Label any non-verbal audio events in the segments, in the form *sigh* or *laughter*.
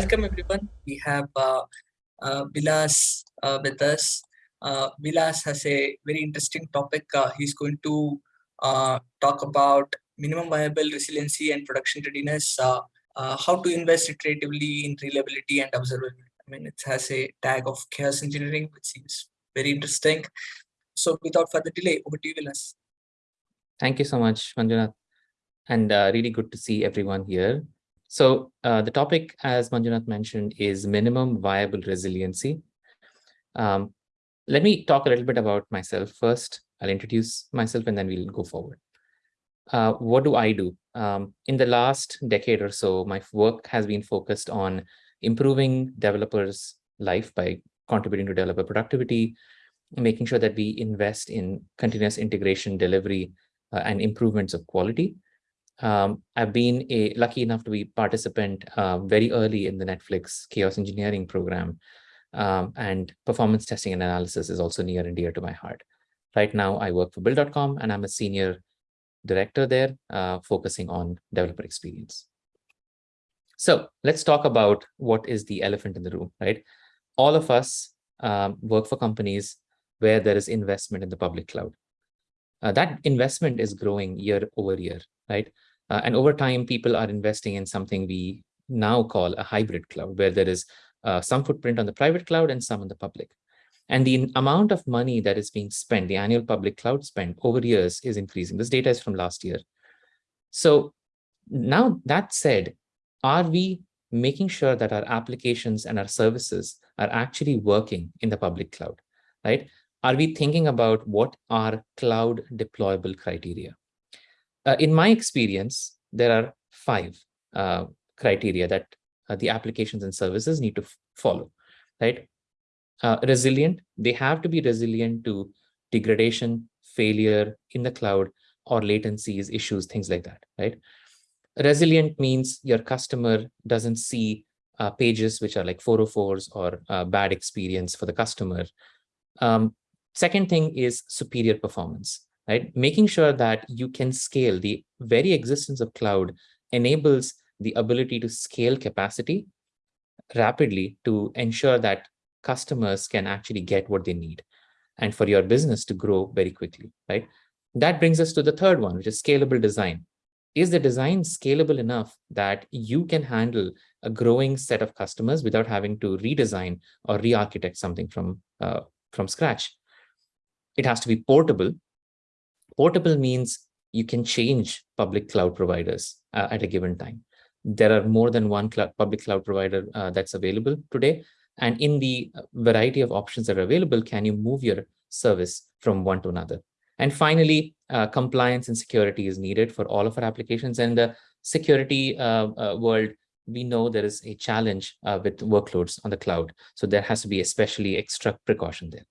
welcome everyone. We have uh, uh, Vilas uh, with us. Uh, Vilas has a very interesting topic. Uh, he's going to uh, talk about minimum viable resiliency and production readiness, uh, how to invest iteratively in reliability and observability. I mean, it has a tag of chaos engineering, which seems very interesting. So without further delay, over to you, Vilas. Thank you so much, Manjunath. And really good to see everyone here. So uh, the topic, as Manjunath mentioned, is minimum viable resiliency. Um, let me talk a little bit about myself first. I'll introduce myself and then we'll go forward. Uh, what do I do? Um, in the last decade or so, my work has been focused on improving developers' life by contributing to developer productivity, making sure that we invest in continuous integration, delivery, uh, and improvements of quality. Um, I've been a lucky enough to be participant uh, very early in the Netflix chaos engineering program, um, and performance testing and analysis is also near and dear to my heart. Right now, I work for Build.com and I'm a senior director there, uh, focusing on developer experience. So let's talk about what is the elephant in the room, right? All of us um, work for companies where there is investment in the public cloud. Uh, that investment is growing year over year, right? Uh, and over time, people are investing in something we now call a hybrid cloud, where there is uh, some footprint on the private cloud and some on the public. And the amount of money that is being spent, the annual public cloud spend over years is increasing. This data is from last year. So now that said, are we making sure that our applications and our services are actually working in the public cloud, right? Are we thinking about what are cloud deployable criteria? Uh, in my experience, there are five uh, criteria that uh, the applications and services need to follow, right? Uh, resilient, they have to be resilient to degradation, failure in the cloud, or latencies, issues, things like that, right? Resilient means your customer doesn't see uh, pages which are like 404s or uh, bad experience for the customer. Um, second thing is superior performance, right? Making sure that you can scale the very existence of cloud enables the ability to scale capacity rapidly to ensure that customers can actually get what they need and for your business to grow very quickly, right? That brings us to the third one, which is scalable design. Is the design scalable enough that you can handle a growing set of customers without having to redesign or re-architect something from, uh, from scratch? It has to be portable. Portable means you can change public cloud providers uh, at a given time. There are more than one cloud, public cloud provider uh, that's available today. And in the uh, variety of options that are available, can you move your service from one to another? And finally, uh, compliance and security is needed for all of our applications. And the security uh, uh, world, we know there is a challenge with workloads on the cloud. So there has to be especially extra precaution there.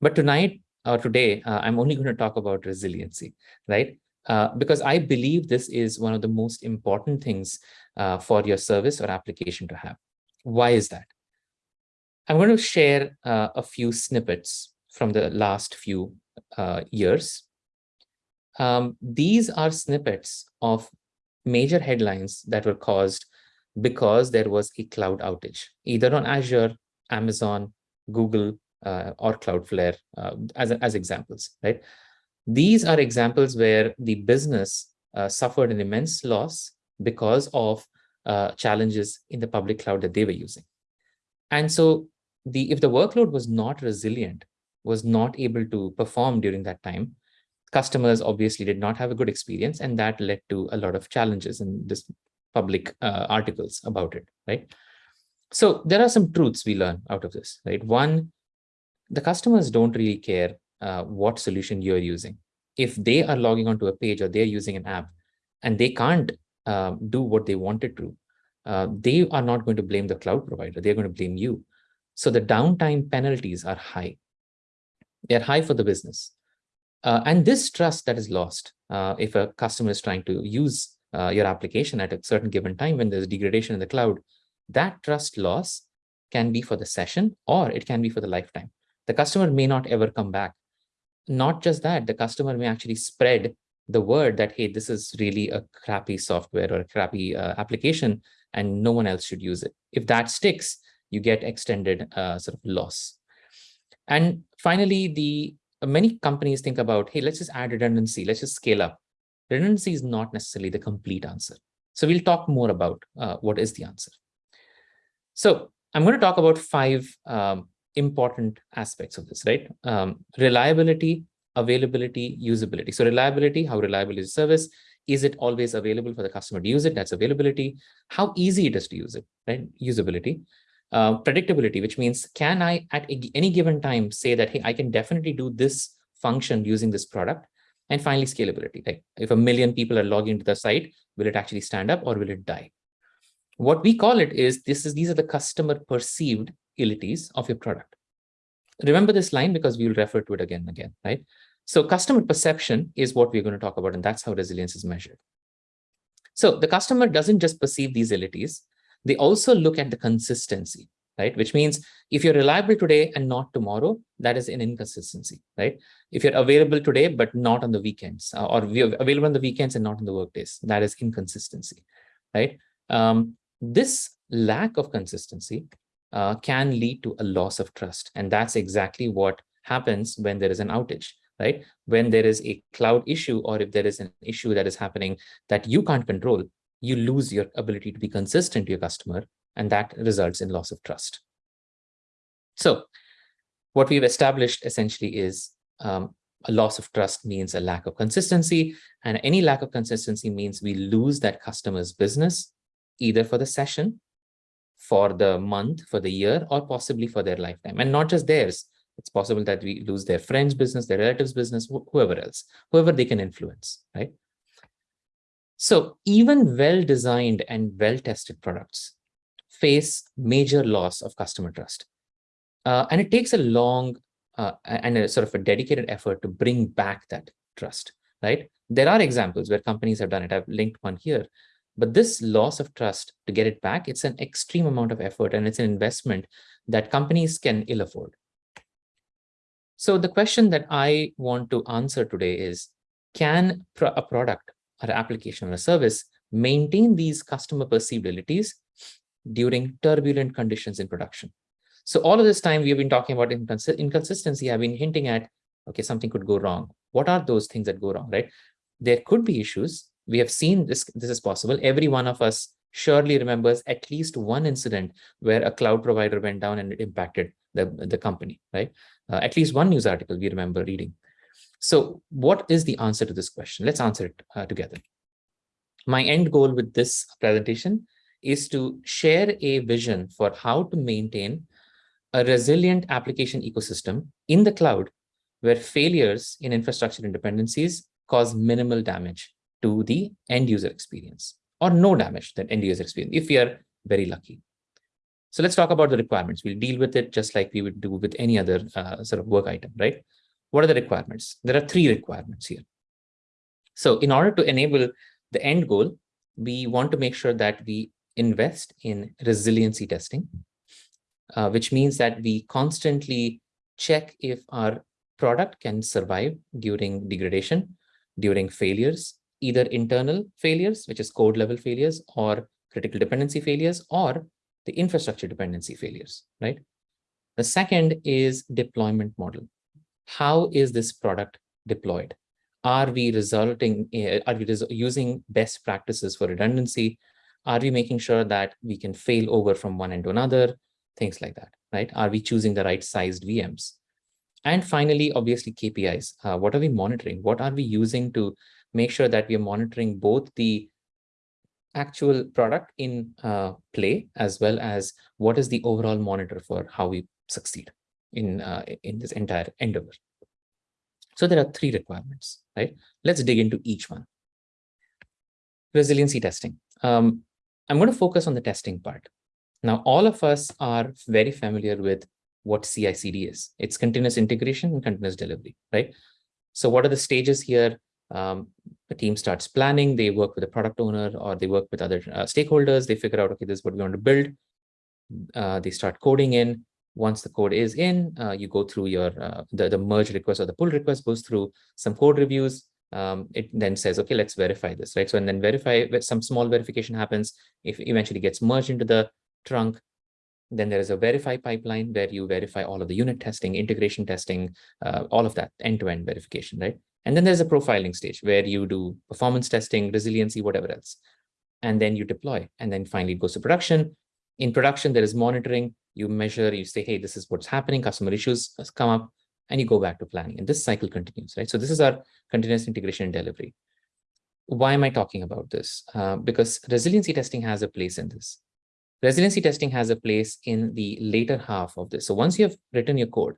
But tonight or today, I'm only going to talk about resiliency, right? Uh, because I believe this is one of the most important things uh, for your service or application to have. Why is that? I'm going to share uh, a few snippets from the last few uh, years. Um, these are snippets of major headlines that were caused because there was a cloud outage, either on Azure, Amazon, Google, uh, or Cloudflare uh, as, as examples, right? These are examples where the business uh, suffered an immense loss because of uh, challenges in the public cloud that they were using. And so the if the workload was not resilient, was not able to perform during that time, customers obviously did not have a good experience, and that led to a lot of challenges in this public uh, articles about it, right? So there are some truths we learn out of this, right? One, the customers don't really care uh, what solution you're using. If they are logging onto a page or they're using an app and they can't uh, do what they wanted to, uh, they are not going to blame the cloud provider. They're going to blame you. So the downtime penalties are high. They're high for the business. Uh, and this trust that is lost uh, if a customer is trying to use uh, your application at a certain given time when there's degradation in the cloud, that trust loss can be for the session or it can be for the lifetime. The customer may not ever come back. Not just that, the customer may actually spread the word that, hey, this is really a crappy software or a crappy uh, application and no one else should use it. If that sticks, you get extended uh, sort of loss. And finally, the many companies think about, hey, let's just add redundancy, let's just scale up. Redundancy is not necessarily the complete answer. So we'll talk more about uh, what is the answer. So I'm going to talk about five um, important aspects of this, right? Um, reliability, availability, usability. So reliability, how reliable is the service? Is it always available for the customer to use it? That's availability. How easy it is to use it, right? Usability. Uh, predictability, which means can I at any given time say that, hey, I can definitely do this function using this product. And finally, scalability. Like if a million people are logging into the site, will it actually stand up or will it die? What we call it is this is these are the customer perceived abilities of your product. Remember this line because we will refer to it again and again, right? So customer perception is what we're going to talk about, and that's how resilience is measured. So the customer doesn't just perceive these abilities, they also look at the consistency, right? Which means if you're reliable today and not tomorrow, that is an inconsistency, right? If you're available today, but not on the weekends, uh, or available on the weekends and not on the workdays, that is inconsistency, right? Um, this lack of consistency uh, can lead to a loss of trust. And that's exactly what happens when there is an outage, right? When there is a cloud issue or if there is an issue that is happening that you can't control, you lose your ability to be consistent to your customer, and that results in loss of trust. So what we've established essentially is um, a loss of trust means a lack of consistency, and any lack of consistency means we lose that customer's business, either for the session for the month, for the year, or possibly for their lifetime. And not just theirs. It's possible that we lose their friends' business, their relatives' business, wh whoever else, whoever they can influence, right? So even well-designed and well-tested products face major loss of customer trust. Uh, and it takes a long uh, and a sort of a dedicated effort to bring back that trust, right? There are examples where companies have done it. I've linked one here but this loss of trust to get it back, it's an extreme amount of effort and it's an investment that companies can ill afford. So the question that I want to answer today is, can a product or application or a service maintain these customer perceived abilities during turbulent conditions in production? So all of this time we've been talking about incons inconsistency, I've been hinting at, okay, something could go wrong. What are those things that go wrong, right? There could be issues we have seen this, this is possible. Every one of us surely remembers at least one incident where a cloud provider went down and it impacted the, the company, right? Uh, at least one news article we remember reading. So what is the answer to this question? Let's answer it uh, together. My end goal with this presentation is to share a vision for how to maintain a resilient application ecosystem in the cloud where failures in infrastructure and dependencies cause minimal damage to the end user experience or no damage the end user experience if we are very lucky. So let's talk about the requirements. We'll deal with it just like we would do with any other uh, sort of work item, right? What are the requirements? There are three requirements here. So in order to enable the end goal, we want to make sure that we invest in resiliency testing, uh, which means that we constantly check if our product can survive during degradation, during failures, either internal failures, which is code level failures, or critical dependency failures, or the infrastructure dependency failures, right? The second is deployment model. How is this product deployed? Are we resulting, are we using best practices for redundancy? Are we making sure that we can fail over from one end to another? Things like that, right? Are we choosing the right sized VMs? And finally, obviously KPIs. Uh, what are we monitoring? What are we using to make sure that we are monitoring both the actual product in uh, play as well as what is the overall monitor for how we succeed in uh, in this entire endeavor. So there are three requirements, right? Let's dig into each one. Resiliency testing. Um, I'm going to focus on the testing part. Now, all of us are very familiar with what CI/CD is. It's continuous integration and continuous delivery, right? So what are the stages here? Um, the team starts planning, they work with the product owner or they work with other uh, stakeholders, they figure out, okay, this is what we want to build. Uh, they start coding in. Once the code is in, uh, you go through your, uh, the, the merge request or the pull request goes through some code reviews. um, it then says, okay, let's verify this, right? So and then verify some small verification happens. If eventually gets merged into the trunk, then there is a verify pipeline where you verify all of the unit testing, integration testing, uh, all of that end-to-end -end verification, right? And then there's a profiling stage where you do performance testing, resiliency, whatever else. And then you deploy. And then finally it goes to production. In production, there is monitoring. You measure, you say, hey, this is what's happening. Customer issues has come up and you go back to planning. And this cycle continues, right? So this is our continuous integration and delivery. Why am I talking about this? Uh, because resiliency testing has a place in this. Resiliency testing has a place in the later half of this. So once you have written your code,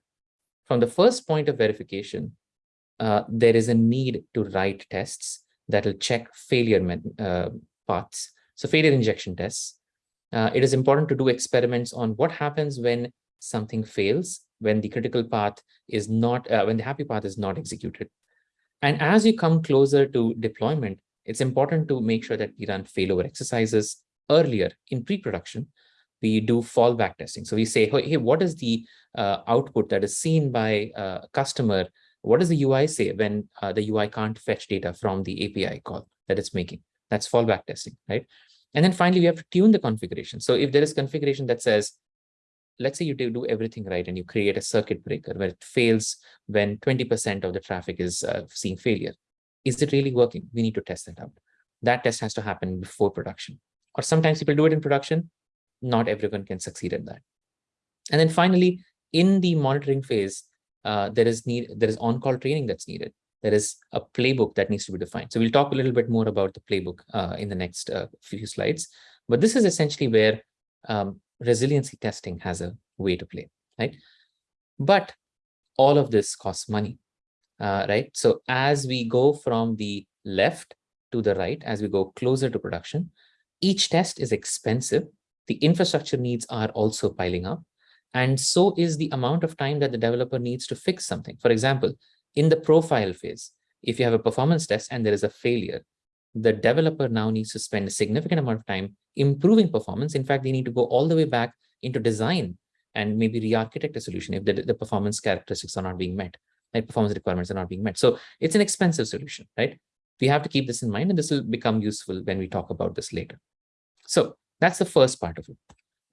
from the first point of verification, uh, there is a need to write tests that will check failure uh, paths. So failure injection tests. Uh, it is important to do experiments on what happens when something fails, when the critical path is not, uh, when the happy path is not executed. And as you come closer to deployment, it's important to make sure that we run failover exercises earlier in pre-production. We do fallback testing. So we say, hey, what is the uh, output that is seen by a customer? What does the UI say when uh, the UI can't fetch data from the API call that it's making? That's fallback testing, right? And then finally, we have to tune the configuration. So if there is configuration that says, let's say you do everything right and you create a circuit breaker where it fails when 20% of the traffic is uh, seeing failure. Is it really working? We need to test that out. That test has to happen before production. Or sometimes people do it in production. Not everyone can succeed at that. And then finally, in the monitoring phase, uh, there is need there is on-call training that's needed. There is a playbook that needs to be defined. So we'll talk a little bit more about the playbook uh, in the next uh, few slides. But this is essentially where um, resiliency testing has a way to play, right? But all of this costs money, uh, right? So as we go from the left to the right, as we go closer to production, each test is expensive. The infrastructure needs are also piling up. And so is the amount of time that the developer needs to fix something. For example, in the profile phase, if you have a performance test and there is a failure, the developer now needs to spend a significant amount of time improving performance. In fact, they need to go all the way back into design and maybe re-architect a solution if the, the performance characteristics are not being met, like performance requirements are not being met. So it's an expensive solution, right? We have to keep this in mind, and this will become useful when we talk about this later. So that's the first part of it.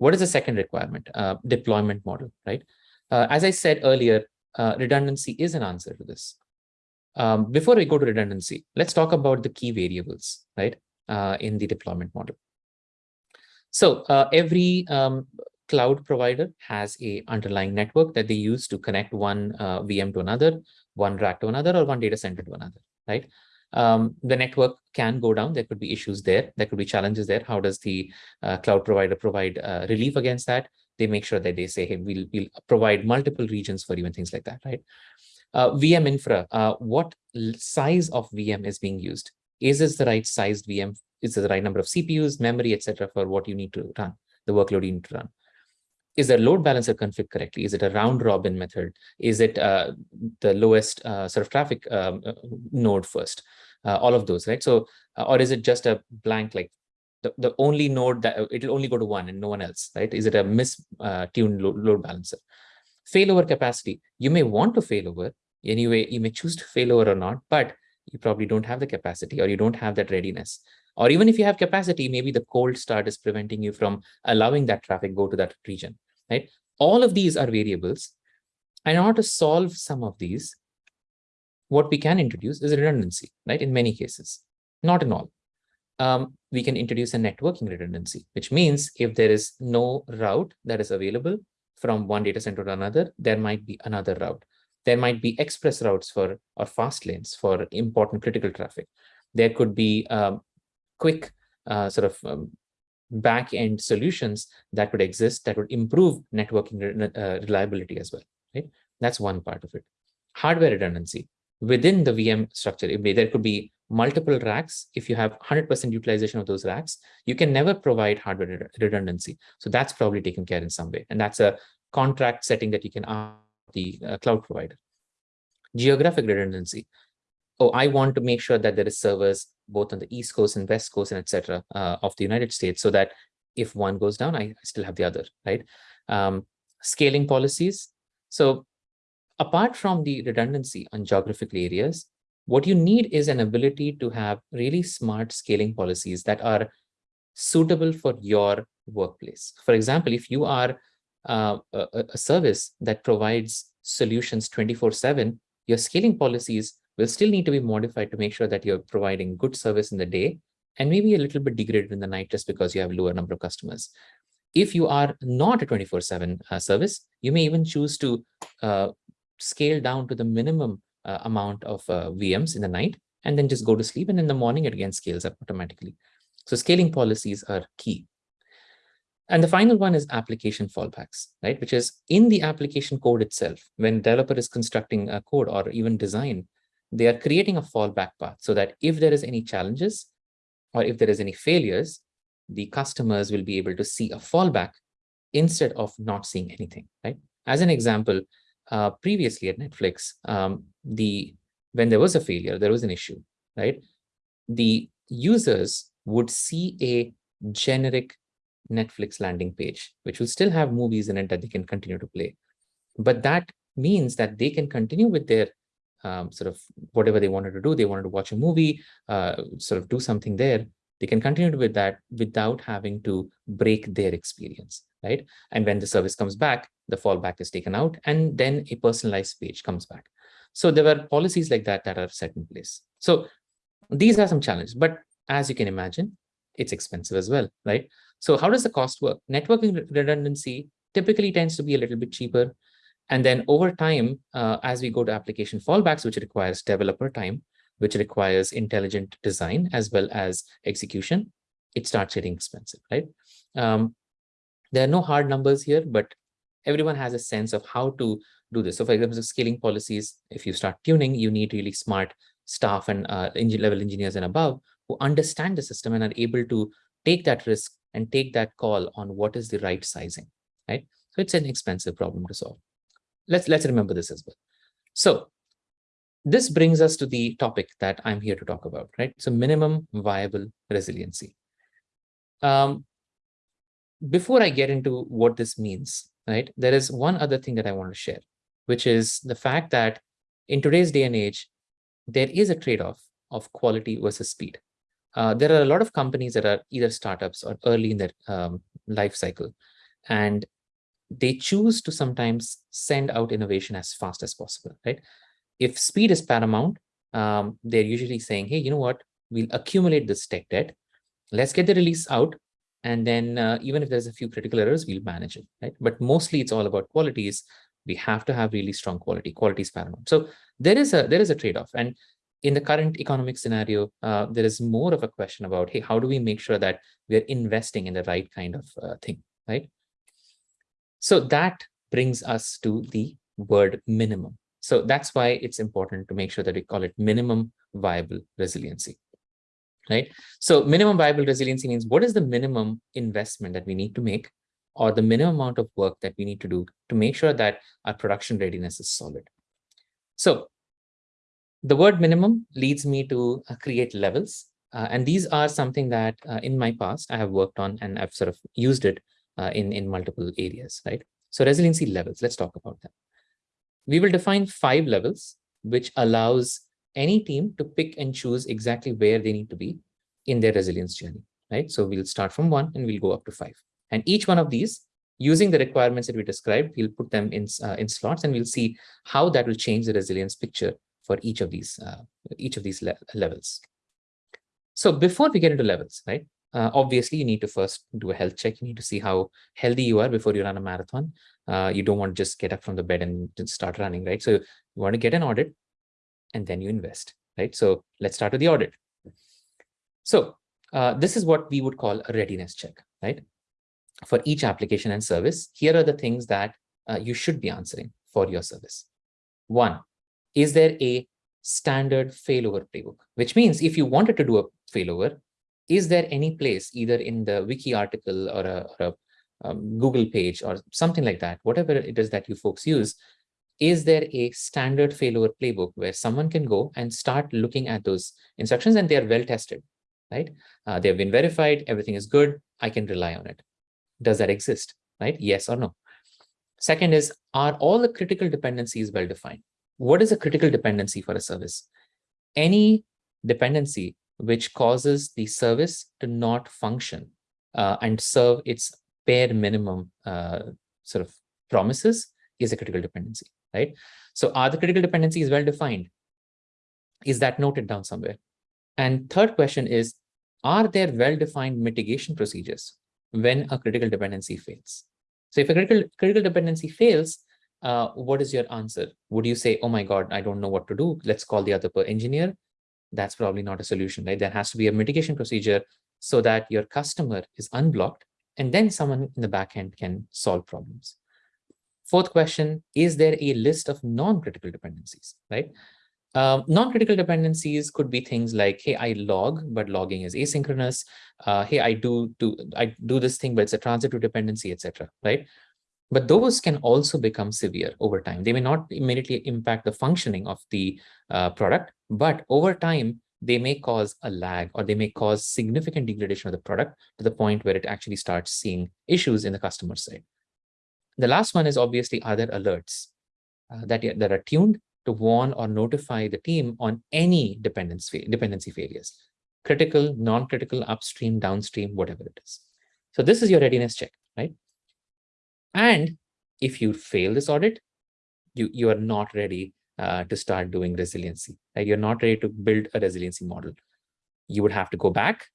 What is the second requirement? Uh, deployment model, right? Uh, as I said earlier, uh, redundancy is an answer to this. Um, before we go to redundancy, let's talk about the key variables, right, uh, in the deployment model. So uh, every um, cloud provider has a underlying network that they use to connect one uh, VM to another, one rack to another, or one data center to another, right? Um, the network can go down. There could be issues there. There could be challenges there. How does the uh, cloud provider provide uh, relief against that? They make sure that they say, hey, we'll, we'll provide multiple regions for you and things like that, right? Uh, VM infra, uh, what size of VM is being used? Is this the right sized VM? Is it the right number of CPUs, memory, etc., for what you need to run, the workload you need to run? Is the load balancer configured correctly? Is it a round robin method? Is it uh, the lowest uh, sort of traffic um, uh, node first? Uh, all of those, right? So, or is it just a blank like the, the only node that it'll only go to one and no one else, right? Is it a mistuned load, load balancer? Failover capacity. You may want to failover, Anyway, you may choose to failover or not, but you probably don't have the capacity or you don't have that readiness. Or even if you have capacity, maybe the cold start is preventing you from allowing that traffic go to that region, right? All of these are variables. And in order to solve some of these, what we can introduce is redundancy, right? In many cases, not in all. Um, we can introduce a networking redundancy, which means if there is no route that is available from one data center to another, there might be another route. There might be express routes for or fast lanes for important critical traffic. There could be um, quick uh, sort of um, back-end solutions that would exist that would improve networking uh, reliability as well. Right? That's one part of it. Hardware redundancy. Within the VM structure, there could be multiple racks. If you have 100% utilization of those racks, you can never provide hardware redundancy. So that's probably taken care in some way. And that's a contract setting that you can ask the uh, cloud provider. Geographic redundancy. Oh, I want to make sure that there is servers both on the East Coast and West Coast and etc. Uh, of the United States so that if one goes down, I still have the other, right? Um, scaling policies. So apart from the redundancy on geographical areas, what you need is an ability to have really smart scaling policies that are suitable for your workplace. For example, if you are uh, a, a service that provides solutions 24 7, your scaling policies will still need to be modified to make sure that you're providing good service in the day and maybe a little bit degraded in the night just because you have lower number of customers. If you are not a 24 7 uh, service, you may even choose to uh, scale down to the minimum uh, amount of uh, VMs in the night and then just go to sleep. And in the morning, it again scales up automatically. So scaling policies are key. And the final one is application fallbacks, right? Which is in the application code itself, when developer is constructing a code or even design, they are creating a fallback path so that if there is any challenges or if there is any failures, the customers will be able to see a fallback instead of not seeing anything, right? As an example, uh, previously at Netflix, um, the when there was a failure, there was an issue, right? The users would see a generic Netflix landing page, which will still have movies in it that they can continue to play. But that means that they can continue with their um, sort of whatever they wanted to do. They wanted to watch a movie, uh, sort of do something there. They can continue with that without having to break their experience, right? And when the service comes back, the fallback is taken out, and then a personalized page comes back. So there were policies like that that are set in place. So these are some challenges, but as you can imagine, it's expensive as well, right? So how does the cost work? Networking redundancy typically tends to be a little bit cheaper. And then over time, uh, as we go to application fallbacks, which requires developer time, which requires intelligent design as well as execution, it starts getting expensive, right? Um, there are no hard numbers here, but everyone has a sense of how to do this. So for example, scaling policies, if you start tuning, you need really smart staff and uh, level engineers and above who understand the system and are able to take that risk and take that call on what is the right sizing, right? So it's an expensive problem to solve. Let's, let's remember this as well. So this brings us to the topic that I'm here to talk about, right? So minimum viable resiliency. Um, before I get into what this means, right, there is one other thing that I want to share, which is the fact that in today's day and age, there is a trade-off of quality versus speed. Uh, there are a lot of companies that are either startups or early in their um, life cycle, and they choose to sometimes send out innovation as fast as possible, right? If speed is paramount, um, they're usually saying, hey, you know what, we'll accumulate this tech debt, let's get the release out, and then uh, even if there's a few critical errors, we'll manage it, right? But mostly it's all about qualities. We have to have really strong quality. Quality is paramount. So there is a there is a trade-off, and in the current economic scenario, uh, there is more of a question about, hey, how do we make sure that we're investing in the right kind of uh, thing, right? So that brings us to the word minimum. So that's why it's important to make sure that we call it minimum viable resiliency, right? So minimum viable resiliency means what is the minimum investment that we need to make or the minimum amount of work that we need to do to make sure that our production readiness is solid. So the word minimum leads me to uh, create levels. Uh, and these are something that uh, in my past I have worked on and I've sort of used it uh, in, in multiple areas, right? So resiliency levels, let's talk about them. We will define five levels, which allows any team to pick and choose exactly where they need to be in their resilience journey, right? So we'll start from one and we'll go up to five. And each one of these, using the requirements that we described, we'll put them in, uh, in slots and we'll see how that will change the resilience picture for each of these uh, each of these le levels. So before we get into levels, right? Uh, obviously, you need to first do a health check. You need to see how healthy you are before you run a marathon. Uh, you don't want to just get up from the bed and start running, right? So you want to get an audit and then you invest, right? So let's start with the audit. So uh, this is what we would call a readiness check, right? For each application and service, here are the things that uh, you should be answering for your service. One, is there a standard failover playbook? Which means if you wanted to do a failover, is there any place either in the wiki article or a, or a um, Google page or something like that, whatever it is that you folks use, is there a standard failover playbook where someone can go and start looking at those instructions and they are well tested, right? Uh, they've been verified, everything is good, I can rely on it. Does that exist, right? Yes or no? Second is, are all the critical dependencies well defined? what is a critical dependency for a service? any dependency which causes the service to not function uh, and serve its bare minimum uh, sort of promises is a critical dependency, right? So are the critical dependencies well defined? Is that noted down somewhere? And third question is, are there well-defined mitigation procedures when a critical dependency fails? So if a critical, critical dependency fails, uh, what is your answer? Would you say, oh my God, I don't know what to do. Let's call the other engineer. That's probably not a solution, right? There has to be a mitigation procedure so that your customer is unblocked and then someone in the backend can solve problems. Fourth question, is there a list of non-critical dependencies, right? Um, non-critical dependencies could be things like, hey, I log, but logging is asynchronous. Uh, hey, I do, do I do this thing, but it's a transitive dependency, etc. Right? But those can also become severe over time. They may not immediately impact the functioning of the uh, product, but over time, they may cause a lag or they may cause significant degradation of the product to the point where it actually starts seeing issues in the customer side. The last one is obviously other alerts uh, that, that are tuned to warn or notify the team on any dependency, dependency failures, critical, non-critical, upstream, downstream, whatever it is. So this is your readiness check, right? And if you fail this audit, you, you are not ready uh, to start doing resiliency. You're not ready to build a resiliency model. You would have to go back,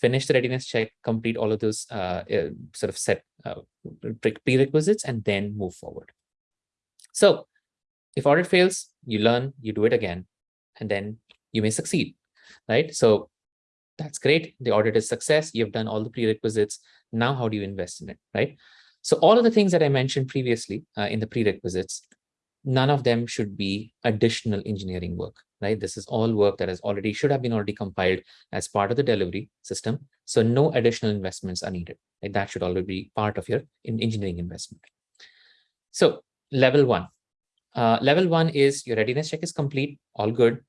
finish the readiness check, complete all of those uh, uh, sort of set uh, prerequisites, and then move forward. So if audit fails, you learn, you do it again, and then you may succeed, right? So that's great. The audit is success. You've done all the prerequisites. Now, how do you invest in it, right? So all of the things that I mentioned previously uh, in the prerequisites, none of them should be additional engineering work, right? This is all work that has already should have been already compiled as part of the delivery system. So no additional investments are needed. Right? That should already be part of your engineering investment. So level one, uh, level one is your readiness check is complete, all good.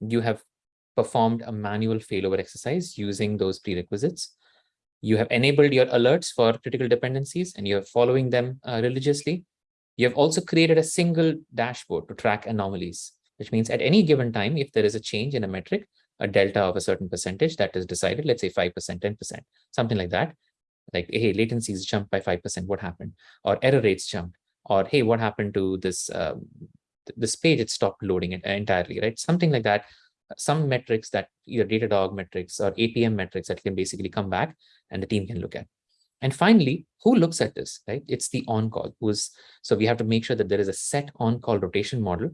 You have performed a manual failover exercise using those prerequisites. You have enabled your alerts for critical dependencies and you're following them uh, religiously. You have also created a single dashboard to track anomalies, which means at any given time, if there is a change in a metric, a delta of a certain percentage that is decided, let's say 5%, 10%, something like that, like, hey, latencies jumped by 5%, what happened? Or error rates jumped or hey, what happened to this um, this page? It stopped loading it entirely, right? Something like that. Some metrics that either Datadog metrics or APM metrics that can basically come back and the team can look at. And finally, who looks at this, right? It's the on-call who's, so we have to make sure that there is a set on-call rotation model,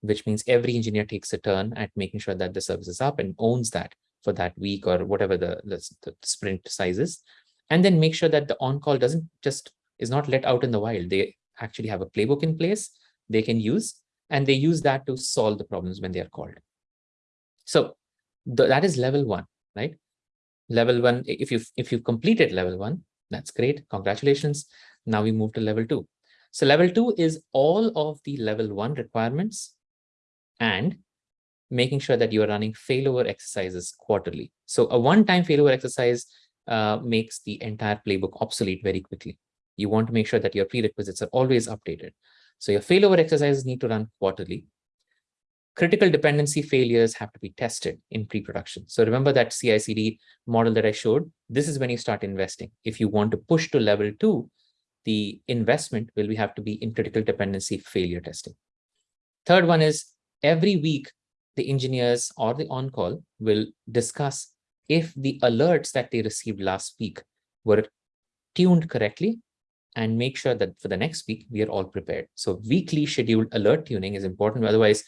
which means every engineer takes a turn at making sure that the service is up and owns that for that week or whatever the, the, the sprint size is. And then make sure that the on-call doesn't just, is not let out in the wild. They actually have a playbook in place they can use, and they use that to solve the problems when they are called. So the, that is level one, right? Level one, if you've, if you've completed level one, that's great. Congratulations. Now we move to level two. So level two is all of the level one requirements and making sure that you are running failover exercises quarterly. So a one-time failover exercise uh, makes the entire playbook obsolete very quickly. You want to make sure that your prerequisites are always updated. So your failover exercises need to run quarterly. Critical dependency failures have to be tested in pre-production. So remember that CI/CD model that I showed? This is when you start investing. If you want to push to level two, the investment will have to be in critical dependency failure testing. Third one is every week, the engineers or the on-call will discuss if the alerts that they received last week were tuned correctly and make sure that for the next week, we are all prepared. So weekly scheduled alert tuning is important. Otherwise,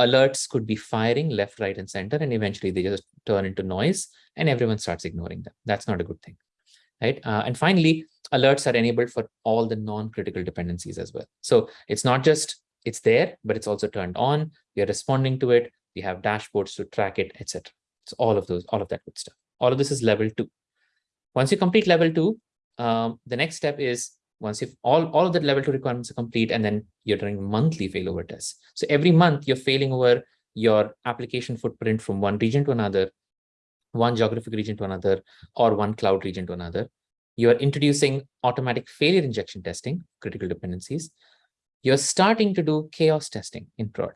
alerts could be firing left, right, and center, and eventually they just turn into noise and everyone starts ignoring them. That's not a good thing, right? Uh, and finally, alerts are enabled for all the non-critical dependencies as well. So it's not just it's there, but it's also turned on. We are responding to it. We have dashboards to track it, etc. So all of those, all of that good stuff. All of this is level two. Once you complete level two, um, the next step is once if all, all of the level two requirements are complete and then you're doing monthly failover tests. So every month you're failing over your application footprint from one region to another, one geographic region to another, or one cloud region to another. You're introducing automatic failure injection testing, critical dependencies. You're starting to do chaos testing in prod.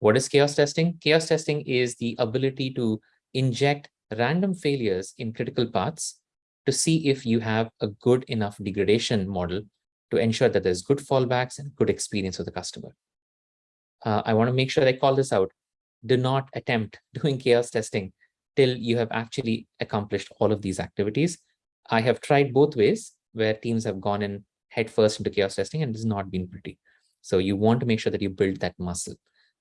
What is chaos testing? Chaos testing is the ability to inject random failures in critical paths to see if you have a good enough degradation model to ensure that there's good fallbacks and good experience for the customer. Uh, I want to make sure I call this out. Do not attempt *laughs* doing chaos testing till you have actually accomplished all of these activities. I have tried both ways where teams have gone in headfirst into chaos testing and it's not been pretty. So you want to make sure that you build that muscle.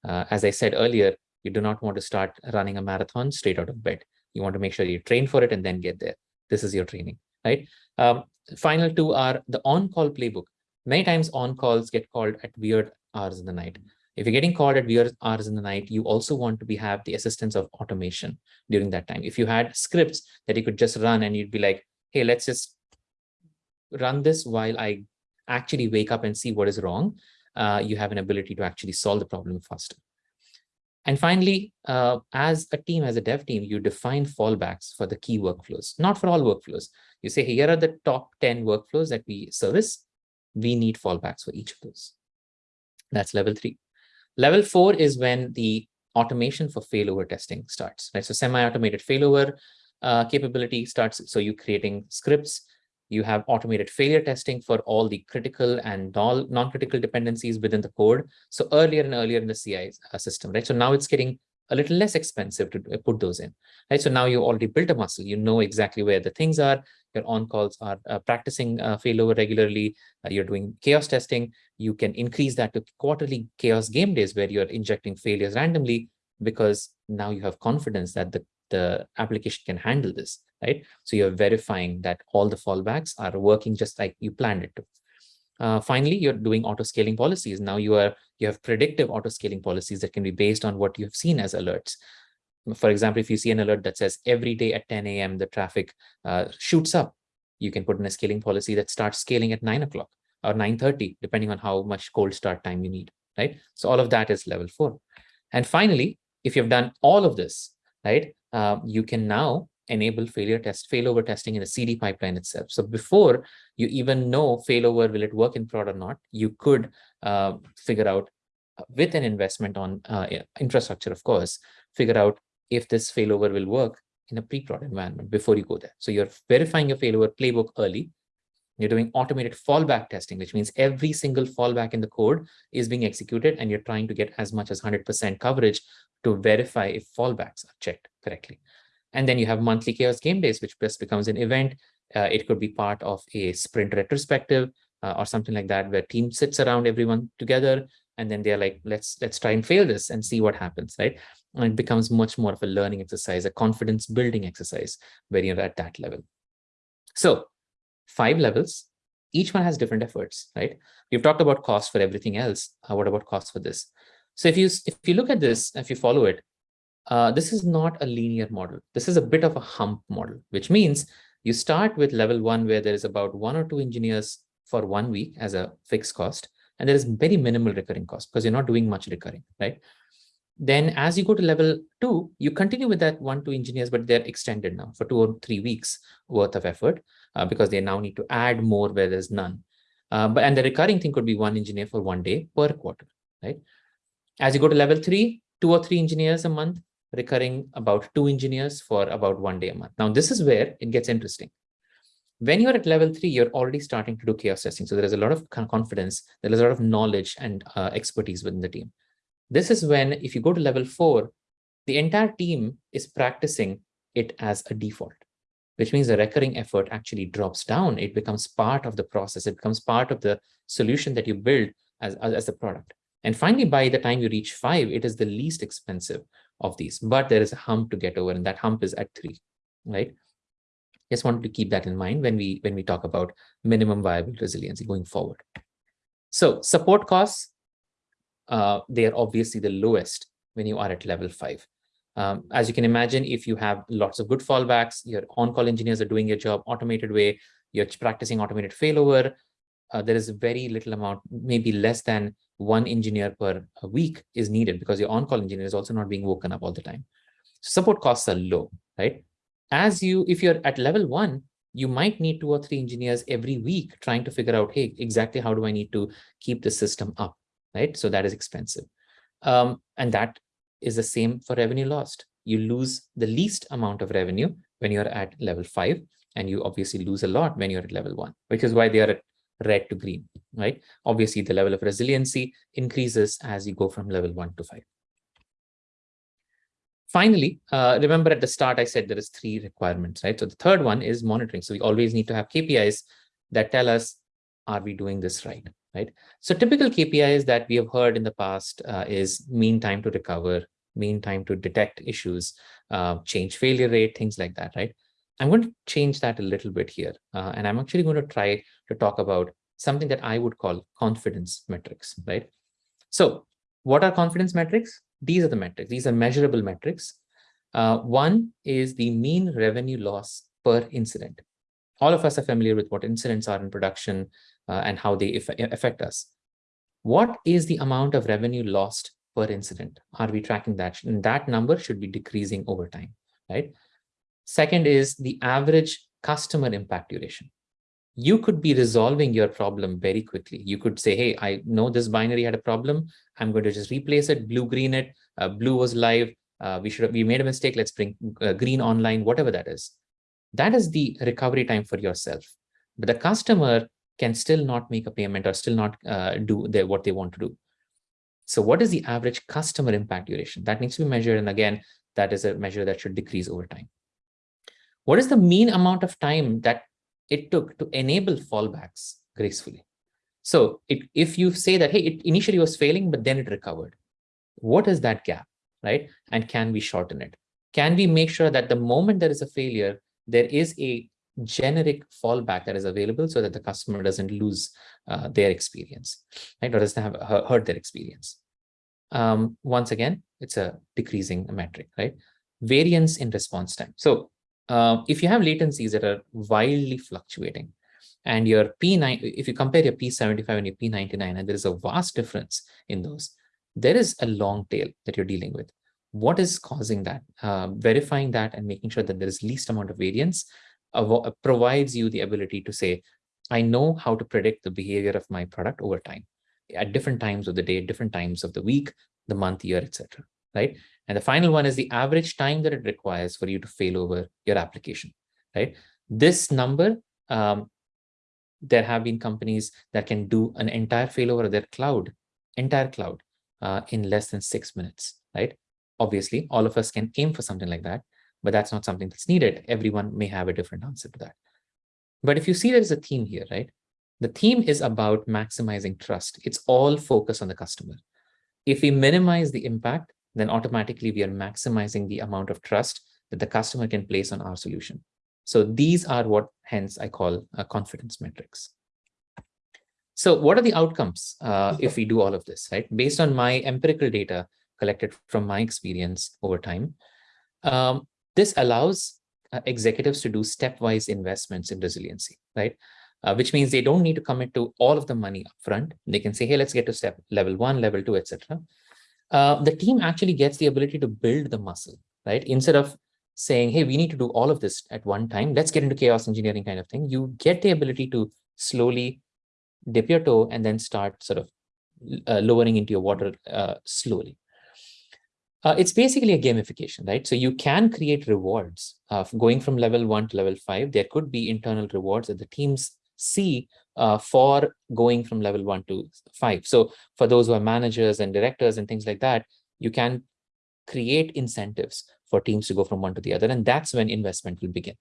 Uh, as I said earlier, you do not want to start running a marathon straight out of bed. You want to make sure you train for it and then get there. This is your training, right? Um, final two are the on-call playbook. Many times on-calls get called at weird hours in the night. If you're getting called at weird hours in the night, you also want to be have the assistance of automation during that time. If you had scripts that you could just run and you'd be like, hey, let's just run this while I actually wake up and see what is wrong, uh, you have an ability to actually solve the problem faster. And finally, uh, as a team, as a dev team, you define fallbacks for the key workflows, not for all workflows. You say, here are the top 10 workflows that we service. We need fallbacks for each of those. That's level three. Level four is when the automation for failover testing starts, right? So semi-automated failover uh, capability starts. So you're creating scripts, you have automated failure testing for all the critical and non-critical dependencies within the code. So earlier and earlier in the CI uh, system, right? So now it's getting a little less expensive to uh, put those in, right? So now you already built a muscle, you know exactly where the things are, your on-calls are uh, practicing uh, failover regularly, uh, you're doing chaos testing, you can increase that to quarterly chaos game days where you're injecting failures randomly because now you have confidence that the, the application can handle this, right? So you're verifying that all the fallbacks are working just like you planned it to. Uh, finally, you're doing auto scaling policies. Now you are you have predictive auto scaling policies that can be based on what you have seen as alerts. For example, if you see an alert that says every day at 10 a.m. the traffic uh, shoots up, you can put in a scaling policy that starts scaling at 9 o'clock or 9.30, depending on how much cold start time you need, right? So all of that is level four. And finally, if you've done all of this, right, uh, you can now enable failure test failover testing in the CD pipeline itself. So before you even know failover, will it work in prod or not, you could uh, figure out uh, with an investment on uh, infrastructure, of course, figure out if this failover will work in a pre-prod environment before you go there. So you're verifying your failover playbook early. You're doing automated fallback testing, which means every single fallback in the code is being executed and you're trying to get as much as 100% coverage to verify if fallbacks are checked correctly. And then you have monthly chaos game days, which just becomes an event. Uh, it could be part of a sprint retrospective uh, or something like that, where team sits around everyone together, and then they're like, let's let's try and fail this and see what happens, right? And it becomes much more of a learning exercise, a confidence building exercise, where you're at that level. So five levels, each one has different efforts, right? We've talked about cost for everything else. Uh, what about cost for this? So if you if you look at this, if you follow it, uh, this is not a linear model. This is a bit of a hump model, which means you start with level one where there is about one or two engineers for one week as a fixed cost, and there is very minimal recurring cost because you're not doing much recurring, right? Then as you go to level two, you continue with that one, two engineers, but they're extended now for two or three weeks worth of effort uh, because they now need to add more where there's none. Uh, but and the recurring thing could be one engineer for one day per quarter, right? As you go to level three, two or three engineers a month, recurring about two engineers for about one day a month. Now, this is where it gets interesting. When you're at level three, you're already starting to do chaos testing. So there is a lot of confidence, there is a lot of knowledge and uh, expertise within the team. This is when, if you go to level four, the entire team is practicing it as a default, which means the recurring effort actually drops down. It becomes part of the process. It becomes part of the solution that you build as, as, as the product. And finally, by the time you reach five, it is the least expensive of these, but there is a hump to get over and that hump is at three, right? Just wanted to keep that in mind when we when we talk about minimum viable resiliency going forward. So support costs, uh, they are obviously the lowest when you are at level five. Um, as you can imagine, if you have lots of good fallbacks, your on-call engineers are doing your job automated way, you're practicing automated failover, uh, there is very little amount, maybe less than one engineer per week is needed because your on-call engineer is also not being woken up all the time. Support costs are low, right? As you, if you're at level one, you might need two or three engineers every week trying to figure out, hey, exactly how do I need to keep the system up, right? So that is expensive. Um, and that is the same for revenue lost. You lose the least amount of revenue when you're at level five, and you obviously lose a lot when you're at level one, which is why they are at red to green, right? Obviously, the level of resiliency increases as you go from level one to five. Finally, uh, remember at the start, I said there is three requirements, right? So the third one is monitoring. So we always need to have KPIs that tell us, are we doing this right, right? So typical KPIs that we have heard in the past uh, is mean time to recover, mean time to detect issues, uh, change failure rate, things like that, right? I'm going to change that a little bit here. Uh, and I'm actually going to try to talk about something that I would call confidence metrics, right? So what are confidence metrics? These are the metrics. These are measurable metrics. Uh, one is the mean revenue loss per incident. All of us are familiar with what incidents are in production uh, and how they affect us. What is the amount of revenue lost per incident? Are we tracking that? And that number should be decreasing over time, right? Second is the average customer impact duration. You could be resolving your problem very quickly. You could say, hey, I know this binary had a problem. I'm going to just replace it, blue, green it. Uh, blue was live. Uh, we should have, we made a mistake. Let's bring uh, green online, whatever that is. That is the recovery time for yourself. But the customer can still not make a payment or still not uh, do what they want to do. So what is the average customer impact duration? That needs to be measured. And again, that is a measure that should decrease over time. What is the mean amount of time that it took to enable fallbacks gracefully? So it, if you say that, hey, it initially was failing, but then it recovered, what is that gap, right? And can we shorten it? Can we make sure that the moment there is a failure, there is a generic fallback that is available so that the customer doesn't lose uh, their experience, right? Or doesn't have hurt their experience. Um, once again, it's a decreasing metric, right? Variance in response time. So uh, if you have latencies that are wildly fluctuating and your P9, if you compare your P75 and your P99, and there is a vast difference in those, there is a long tail that you're dealing with. What is causing that? Uh, verifying that and making sure that there is least amount of variance provides you the ability to say, I know how to predict the behavior of my product over time at different times of the day, different times of the week, the month, year, etc. Right. And the final one is the average time that it requires for you to fail over your application, right? This number, um, there have been companies that can do an entire failover of their cloud, entire cloud, uh, in less than six minutes, right? Obviously, all of us can aim for something like that, but that's not something that's needed. Everyone may have a different answer to that. But if you see there's a theme here, right? The theme is about maximizing trust. It's all focused on the customer. If we minimize the impact, then automatically we are maximizing the amount of trust that the customer can place on our solution. So these are what hence I call uh, confidence metrics. So what are the outcomes uh, if we do all of this, right? Based on my empirical data collected from my experience over time, um, this allows uh, executives to do stepwise investments in resiliency, right? Uh, which means they don't need to commit to all of the money upfront. They can say, hey, let's get to step level one, level two, etc uh, the team actually gets the ability to build the muscle, right? Instead of saying, hey, we need to do all of this at one time, let's get into chaos engineering kind of thing. You get the ability to slowly dip your toe and then start sort of uh, lowering into your water uh, slowly. Uh, it's basically a gamification, right? So you can create rewards of going from level one to level five. There could be internal rewards that the teams see uh, for going from level one to five. So for those who are managers and directors and things like that, you can create incentives for teams to go from one to the other. And that's when investment will begin.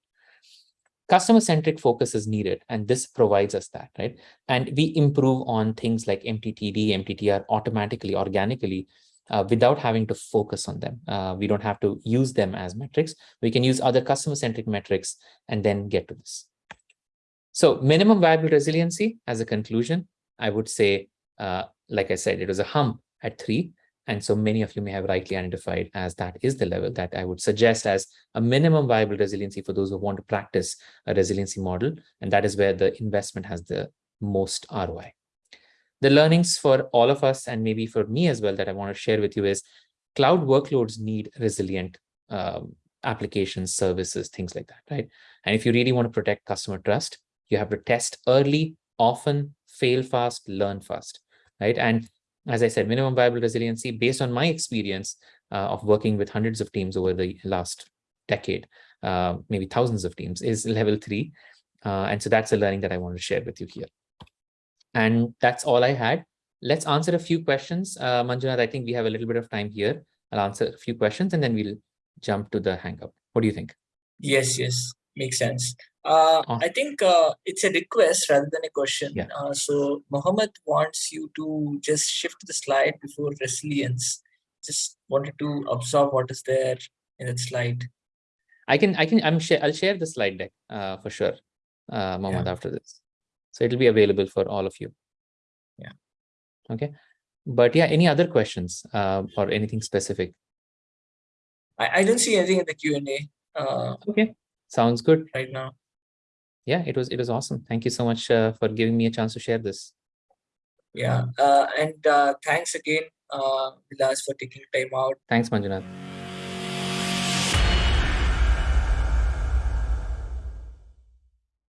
Customer-centric focus is needed, and this provides us that, right? And we improve on things like MTTD, MTTR automatically, organically, uh, without having to focus on them. Uh, we don't have to use them as metrics. We can use other customer-centric metrics and then get to this. So minimum viable resiliency as a conclusion, I would say, uh, like I said, it was a hump at three. And so many of you may have rightly identified as that is the level that I would suggest as a minimum viable resiliency for those who want to practice a resiliency model. And that is where the investment has the most ROI. The learnings for all of us and maybe for me as well that I want to share with you is cloud workloads need resilient um, applications, services, things like that, right? And if you really want to protect customer trust, you have to test early, often, fail fast, learn fast, right? And as I said, minimum viable resiliency based on my experience uh, of working with hundreds of teams over the last decade, uh, maybe thousands of teams is level three. Uh, and so that's a learning that I want to share with you here. And that's all I had. Let's answer a few questions. Uh, Manjunath, I think we have a little bit of time here. I'll answer a few questions and then we'll jump to the hangout. What do you think? Yes, yes, makes sense. Uh. I think uh, it's a request rather than a question. Yeah. Uh, so Mohammed wants you to just shift the slide before resilience. Just wanted to observe what is there in that slide. I can, I can, I'm share, I'll share the slide deck uh, for sure, uh, Mohammed, after this. So it'll be available for all of you. Yeah. Okay. But yeah, any other questions uh, or anything specific? I, I don't see anything in the Q and A uh, Okay. Sounds good. right now. Yeah, it was, it was awesome. Thank you so much uh, for giving me a chance to share this. Yeah, uh, and uh, thanks again, uh, Vilas, for taking time out. Thanks, Manjunath.